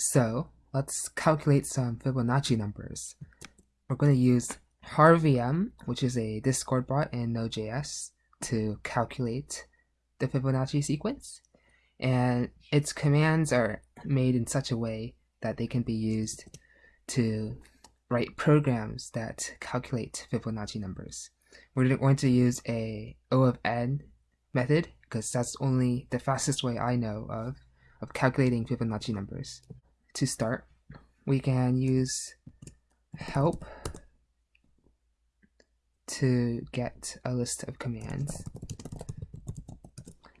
So let's calculate some Fibonacci numbers. We're going to use HarVM, which is a Discord bot in Node.js, to calculate the Fibonacci sequence. And its commands are made in such a way that they can be used to write programs that calculate Fibonacci numbers. We're going to use a O of n method because that's only the fastest way I know of of calculating Fibonacci numbers to start, we can use help to get a list of commands.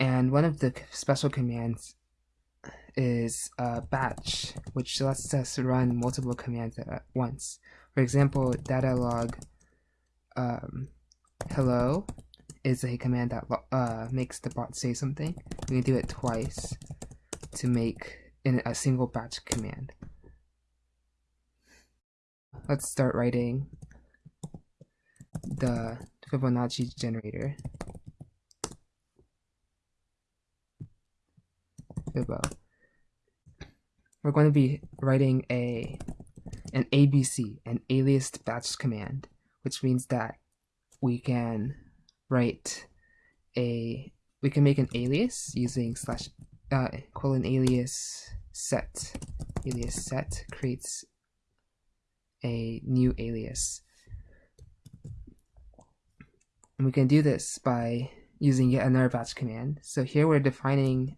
And one of the special commands is batch, which lets us run multiple commands at once. For example, data log um, hello is a command that uh, makes the bot say something. We can do it twice to make in a single batch command. Let's start writing the Fibonacci generator. Fibo. We're going to be writing a an ABC, an aliased batch command, which means that we can write a we can make an alias using slash uh, colon alias set. Alias set creates a new alias. And we can do this by using yet another batch command. So here we're defining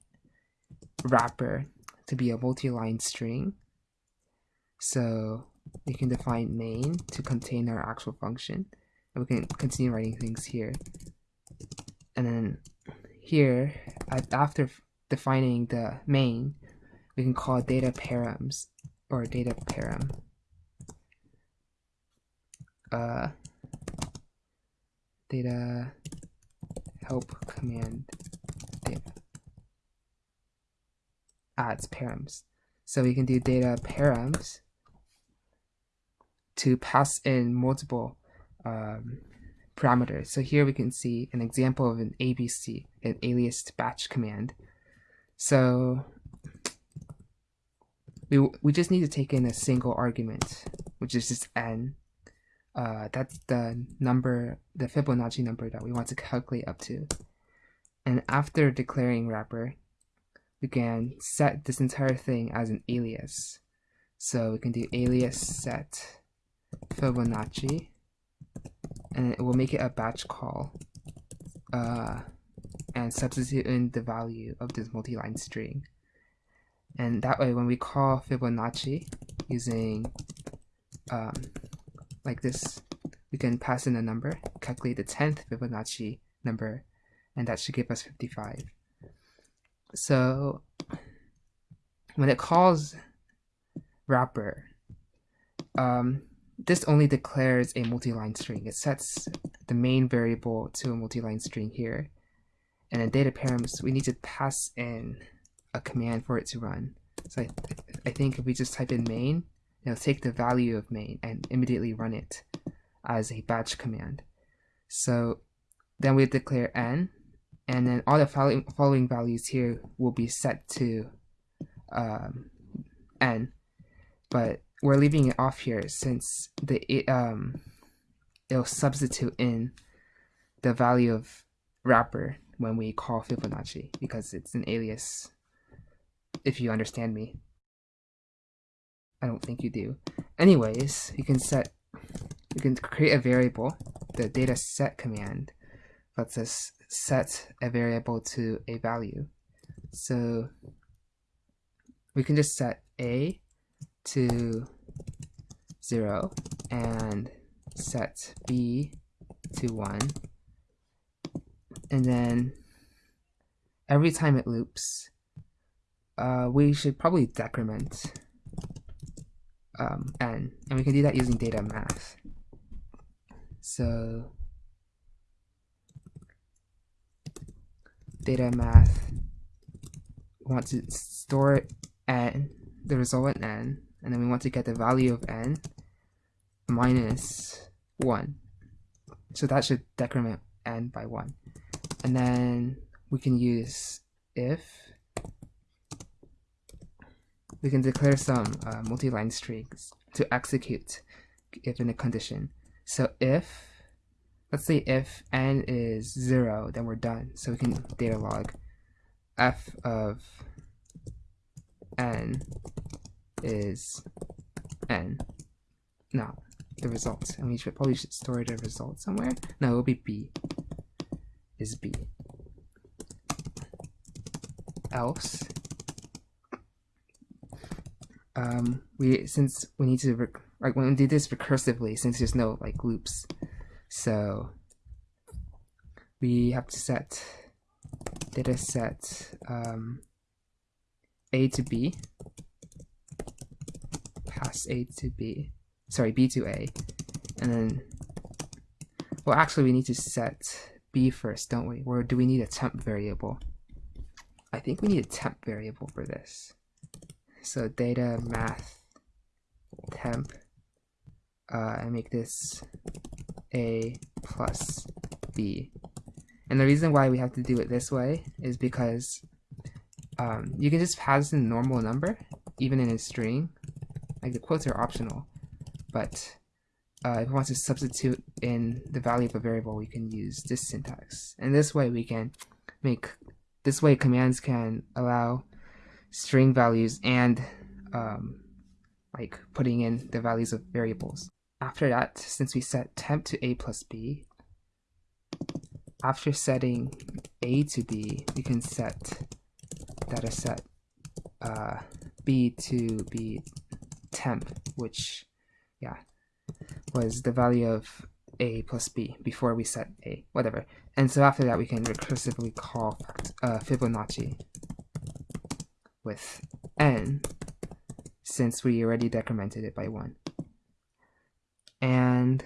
wrapper to be a multi-line string. So we can define main to contain our actual function. And we can continue writing things here. And then here, after defining the main, we can call data params or data param. Uh, data help command data adds params. So we can do data params to pass in multiple um, parameters. So here we can see an example of an ABC, an aliased batch command. So we, we just need to take in a single argument, which is just n. Uh, that's the number, the Fibonacci number that we want to calculate up to. And after declaring wrapper, we can set this entire thing as an alias. So we can do alias set Fibonacci, and it will make it a batch call. Uh, and substitute in the value of this multi-line string. And that way, when we call Fibonacci using um, like this, we can pass in a number, calculate the 10th Fibonacci number, and that should give us 55. So when it calls wrapper, um, this only declares a multi-line string. It sets the main variable to a multi-line string here. And in data params, we need to pass in a command for it to run. So I, th I think if we just type in main, it'll take the value of main and immediately run it as a batch command. So then we declare n, and then all the following, following values here will be set to um, n, but we're leaving it off here since the it, um, it'll substitute in the value of wrapper when we call Fibonacci because it's an alias if you understand me. I don't think you do. Anyways, you can set, you can create a variable. The data set command lets us set a variable to a value. So we can just set a to 0 and set b to 1 and then every time it loops uh, we should probably decrement um, n, and we can do that using data math. So data math, we want to store n, the result in n, and then we want to get the value of n minus 1. So that should decrement n by 1. And then we can use if we can declare some uh, multi-line strings to execute given a condition. So if, let's say if n is 0, then we're done. So we can data log f of n is n. Now, the results. And we should probably should store the result somewhere. No, it will be b. Is b. Else, um, we since we need to like when we do this recursively, since there's no like loops, so we have to set data set um, a to b, pass a to b, sorry b to a, and then well actually we need to set b first, don't we? Or do we need a temp variable? I think we need a temp variable for this. So data math temp uh, and make this a plus b. And the reason why we have to do it this way is because um, you can just pass in a normal number, even in a string. Like the quotes are optional, but uh, if we want to substitute in the value of a variable, we can use this syntax. And this way we can make, this way commands can allow string values and um, like putting in the values of variables. After that, since we set temp to a plus b, after setting a to b, we can set data set uh, b to be temp, which, yeah, was the value of a plus b before we set a, whatever. And so after that, we can recursively call uh, Fibonacci with n since we already decremented it by 1. And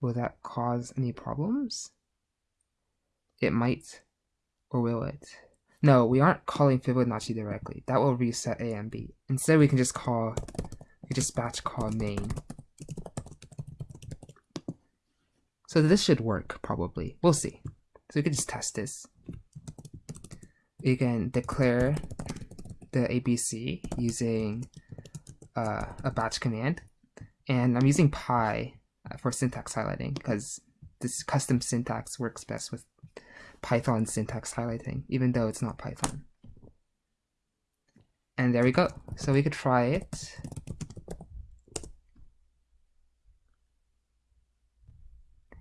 will that cause any problems? It might, or will it? No, we aren't calling Fibonacci directly. That will reset A and B. Instead, we can just call, we just batch call main. So this should work, probably. We'll see. So we can just test this you can declare the ABC using uh, a batch command. And I'm using Py uh, for syntax highlighting because this custom syntax works best with Python syntax highlighting, even though it's not Python. And there we go. So we could try it.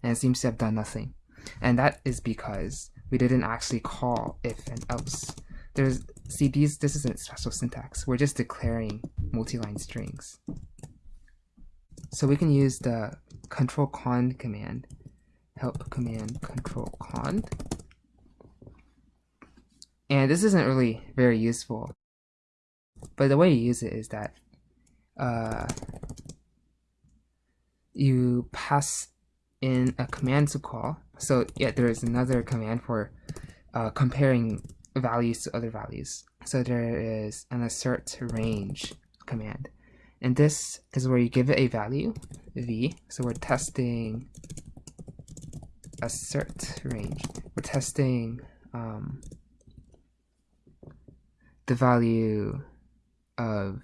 And it seems to have done nothing. And that is because we didn't actually call if and else. There's see these this isn't special syntax. We're just declaring multi-line strings. So we can use the control const command, help command control const. And this isn't really very useful. But the way you use it is that uh, you pass in a command to call. So yeah, there is another command for uh, comparing values to other values. So there is an assert range command. And this is where you give it a value, v. So we're testing assert range. We're testing um, the value of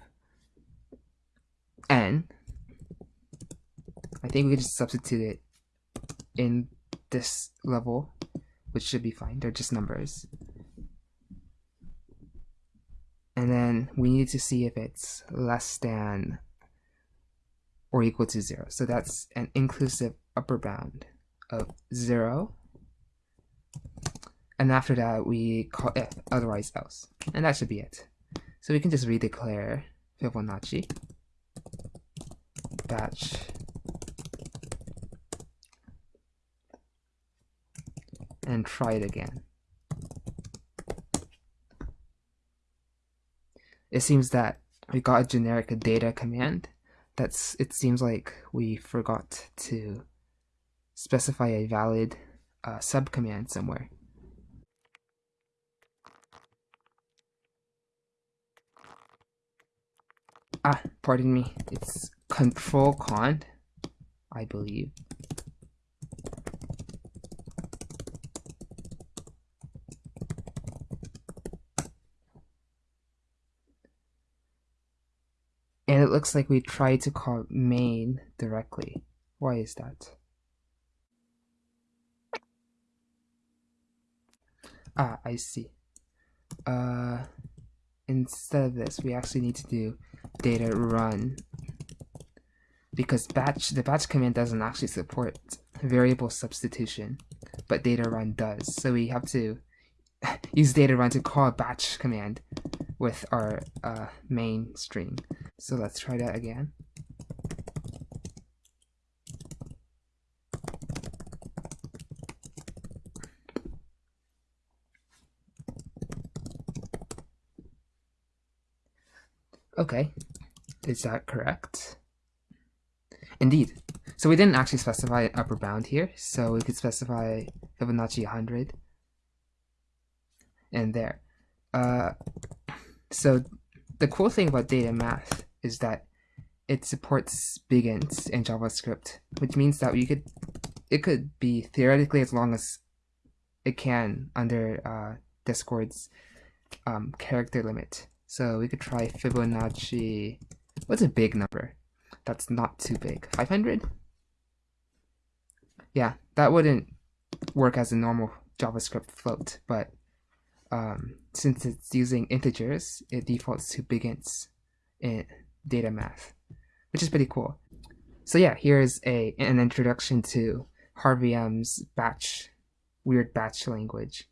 n. I think we could just substitute it in this level, which should be fine. They're just numbers. And then we need to see if it's less than or equal to zero. So that's an inclusive upper bound of zero. And after that, we call if, otherwise else. And that should be it. So we can just redeclare Fibonacci batch and try it again. It seems that we got a generic data command. That's it seems like we forgot to specify a valid uh, subcommand somewhere. Ah, pardon me. It's control const, I believe. Looks like we tried to call main directly. Why is that? Ah, I see. Uh, instead of this, we actually need to do data run because batch the batch command doesn't actually support variable substitution, but data run does. So we have to use data run to call a batch command with our uh, main string. So let's try that again. Okay, is that correct? Indeed. So we didn't actually specify an upper bound here, so we could specify Fibonacci 100 and there. Uh, so the cool thing about data math is that it supports big ints in JavaScript, which means that you could it could be theoretically as long as it can under uh, Discord's um, character limit. So we could try Fibonacci. What's a big number? That's not too big. 500? Yeah, that wouldn't work as a normal JavaScript float, but um, since it's using integers, it defaults to big ints in data math, which is pretty cool. So yeah, here's a an introduction to HarVM's batch, weird batch language.